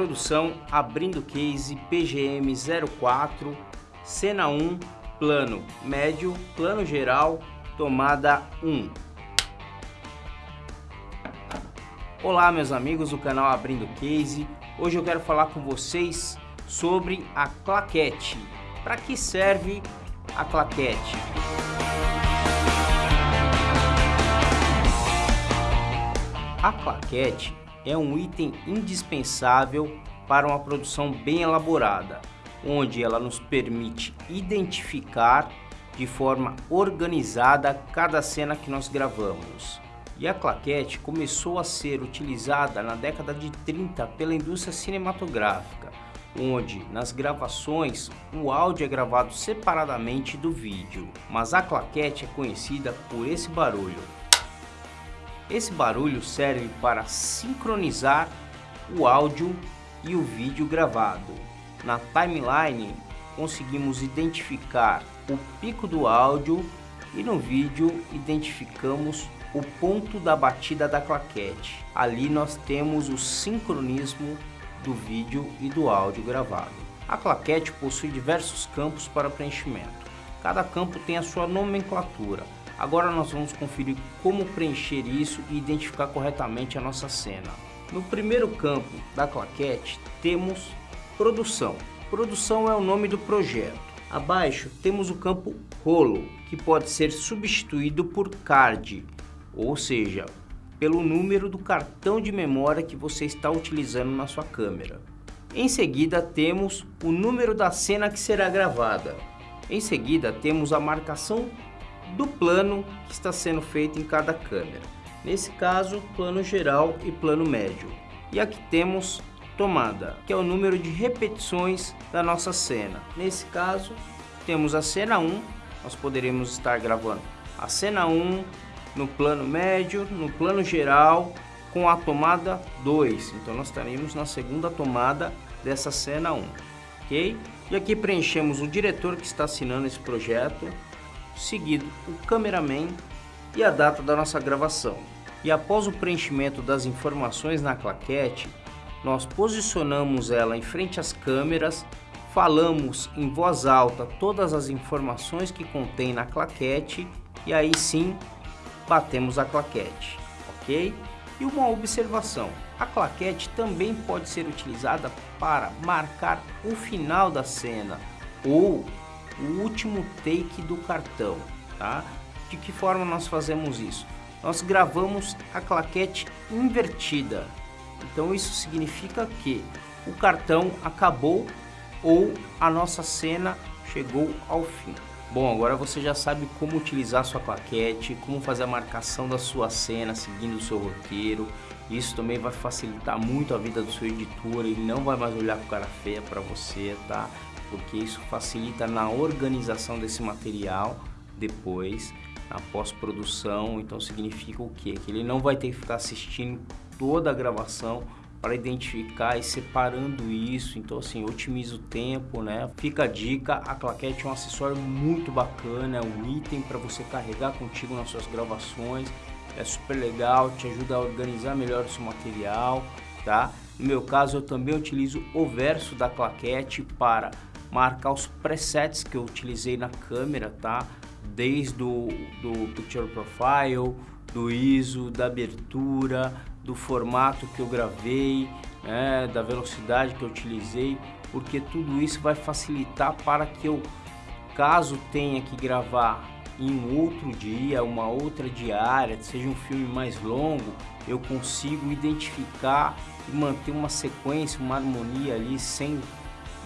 Produção abrindo case PGM 04, cena 1, plano médio, plano geral, tomada 1. Olá meus amigos do canal Abrindo Case, hoje eu quero falar com vocês sobre a claquete. Para que serve a claquete? A claquete é um item indispensável para uma produção bem elaborada, onde ela nos permite identificar de forma organizada cada cena que nós gravamos. E a claquete começou a ser utilizada na década de 30 pela indústria cinematográfica, onde nas gravações o áudio é gravado separadamente do vídeo, mas a claquete é conhecida por esse barulho. Esse barulho serve para sincronizar o áudio e o vídeo gravado. Na timeline conseguimos identificar o pico do áudio e no vídeo identificamos o ponto da batida da claquete. Ali nós temos o sincronismo do vídeo e do áudio gravado. A claquete possui diversos campos para preenchimento. Cada campo tem a sua nomenclatura. Agora nós vamos conferir como preencher isso e identificar corretamente a nossa cena. No primeiro campo da claquete temos produção. Produção é o nome do projeto. Abaixo temos o campo rolo, que pode ser substituído por card, ou seja, pelo número do cartão de memória que você está utilizando na sua câmera. Em seguida temos o número da cena que será gravada. Em seguida temos a marcação do plano que está sendo feito em cada câmera. Nesse caso, plano geral e plano médio. E aqui temos tomada, que é o número de repetições da nossa cena. Nesse caso, temos a cena 1, nós poderemos estar gravando a cena 1 no plano médio, no plano geral, com a tomada 2. Então nós estaremos na segunda tomada dessa cena 1, ok? E aqui preenchemos o diretor que está assinando esse projeto, seguido o cameraman e a data da nossa gravação. E após o preenchimento das informações na claquete, nós posicionamos ela em frente às câmeras, falamos em voz alta todas as informações que contém na claquete e aí sim batemos a claquete, ok? E uma observação, a claquete também pode ser utilizada para marcar o final da cena ou o último take do cartão, tá? De que forma nós fazemos isso? Nós gravamos a claquete invertida. Então isso significa que o cartão acabou ou a nossa cena chegou ao fim. Bom, agora você já sabe como utilizar sua claquete, como fazer a marcação da sua cena seguindo o seu roteiro. Isso também vai facilitar muito a vida do seu editor, ele não vai mais olhar com cara feia para você, tá? Porque isso facilita na organização desse material depois, na pós-produção. Então significa o quê? Que ele não vai ter que ficar assistindo toda a gravação para identificar e separando isso, então assim, otimiza o tempo, né? Fica a dica, a claquete é um acessório muito bacana, é um item para você carregar contigo nas suas gravações, é super legal, te ajuda a organizar melhor o seu material, tá? No meu caso, eu também utilizo o verso da claquete para marcar os presets que eu utilizei na câmera, tá? Desde o do Picture Profile, do ISO, da abertura, do formato que eu gravei, né? da velocidade que eu utilizei, porque tudo isso vai facilitar para que eu, caso tenha que gravar em um outro dia, uma outra diária, seja um filme mais longo, eu consigo identificar e manter uma sequência, uma harmonia ali sem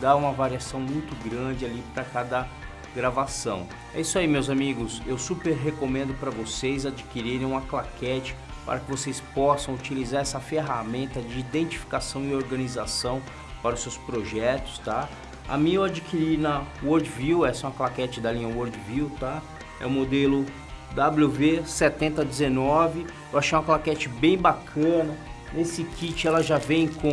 dá uma variação muito grande ali para cada gravação. É isso aí meus amigos, eu super recomendo para vocês adquirirem uma claquete para que vocês possam utilizar essa ferramenta de identificação e organização para os seus projetos, tá? A minha eu adquiri na Worldview, essa é uma claquete da linha Worldview, tá? É o modelo WV7019, eu achei uma claquete bem bacana. Nesse kit ela já vem com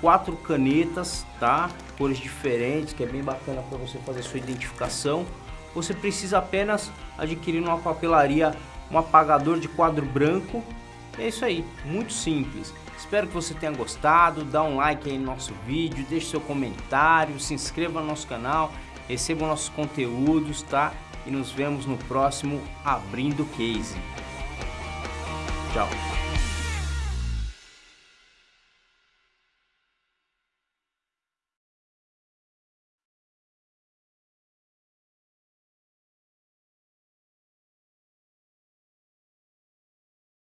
quatro canetas, tá? Cores diferentes, que é bem bacana para você fazer sua identificação. Você precisa apenas adquirir numa papelaria um apagador de quadro branco É isso aí, muito simples. Espero que você tenha gostado, dá um like aí no nosso vídeo, deixe seu comentário, se inscreva no nosso canal, receba nossos conteúdos, tá? E nos vemos no próximo Abrindo Case. Tchau!